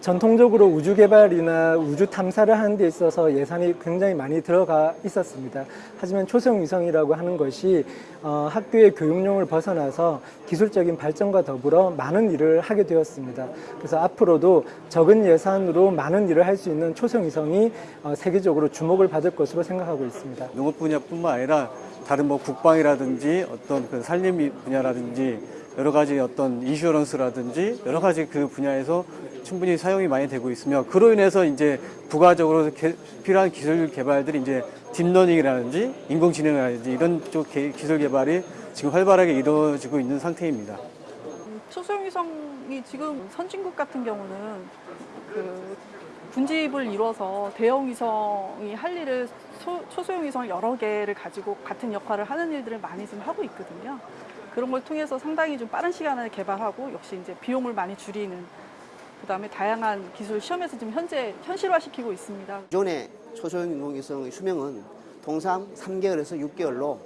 전통적으로 우주 개발이나 우주 탐사를 하는 데 있어서 예산이 굉장히 많이 들어가 있었습니다. 하지만 초성 위성이라고 하는 것이 어, 학교의 교육용을 벗어나서 기술적인 발전과 더불어 많은 일을 하게 되었습니다. 그래서 앞으로도 적은 예산으로 많은 일을 할 수 있는 초성 위성이 어, 세계적으로 주목을 받을 것으로 생각하고 있습니다. 농업 분야뿐만 아니라 다른 뭐 국방이라든지 어떤 그 산림 분야라든지 여러 가지 어떤 insurance라든지 여러 가지 그 분야에서 충분히 사용이 많이 되고 있으며 그로 인해서 이제 부가적으로 개- 필요한 기술 개발들이 이제 딥러닝이라든지 인공지능이라든지 이런 쪽 개- 기술 개발이 지금 활발하게 이루어지고 있는 상태입니다. 초소형위성이 지금 선진국 같은 경우는 그 군집을 이뤄서 대형 위성이 할 일을 소, 초소형 위성 여러 개를 가지고 같은 역할을 하는 일들을 많이 좀 하고 있거든요. 그런 걸 통해서 상당히 좀 빠른 시간 안에 개발하고 역시 이제 비용을 많이 줄이는 그다음에 다양한 기술 시험에서 지금 현재 현실화시키고 있습니다. 기존의 초소형 인공위성의 수명은 통상 3개월에서 6개월로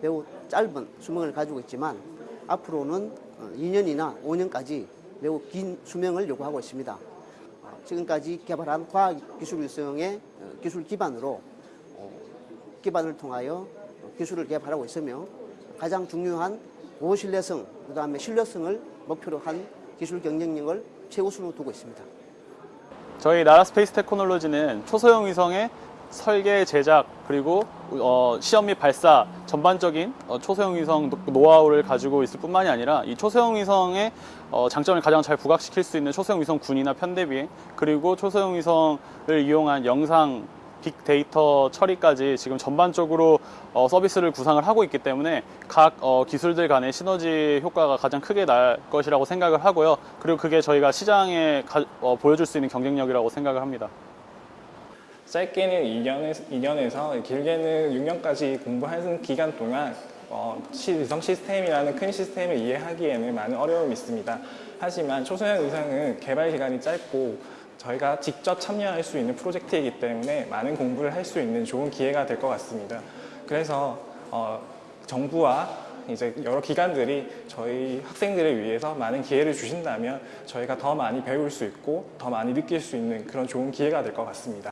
매우 짧은 수명을 가지고 있지만 앞으로는 2년이나 5년까지 매우 긴 수명을 요구하고 있습니다. 어, 지금까지 개발한 과학기술위성의 어, 기술 기반으로 어, 기반을 통하여 기술을 개발하고 있으며 가장 중요한 고신뢰성, 그 다음에 신뢰성을 목표로 한 기술 경쟁력을 최우선으로 두고 있습니다. 저희 나라스페이스테크놀로지는 초소형 위성의 설계, 제작, 그리고 어, 시험 및 발사 전반적인 어, 초소형 위성 노- 노하우를 가지고 있을 뿐만이 아니라 이 초소형 위성의 어, 장점을 가장 잘 부각시킬 수 있는 초소형 위성 군이나 편대 비행 그리고 초소형 위성을 이용한 영상 빅데이터 처리까지 지금 전반적으로 어, 서비스를 구상을 하고 있기 때문에 각 어, 기술들 간의 시너지 효과가 가장 크게 날 것이라고 생각을 하고요. 그리고 그게 저희가 시장에 가- 어, 보여줄 수 있는 경쟁력이라고 생각을 합니다. 짧게는 2년에서, 2년에서 길게는 6년까지 공부하는 기간 동안 어, 시- 위성 시스템이라는 큰 시스템을 이해하기에는 많은 어려움이 있습니다. 하지만 초소형 위성은 개발 기간이 짧고 저희가 직접 참여할 수 있는 프로젝트이기 때문에 많은 공부를 할 수 있는 좋은 기회가 될 것 같습니다. 그래서 어, 정부와 이제 여러 기관들이 저희 학생들을 위해서 많은 기회를 주신다면 저희가 더 많이 배울 수 있고 더 많이 느낄 수 있는 그런 좋은 기회가 될 것 같습니다.